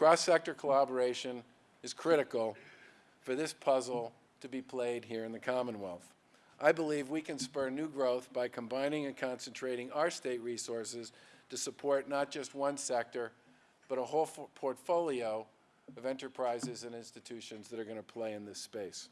Cross-sector collaboration is critical for this puzzle to be played here in the Commonwealth. I believe we can spur new growth by combining and concentrating our state resources to support not just one sector, but a whole portfolio of enterprises and institutions that are going to play in this space.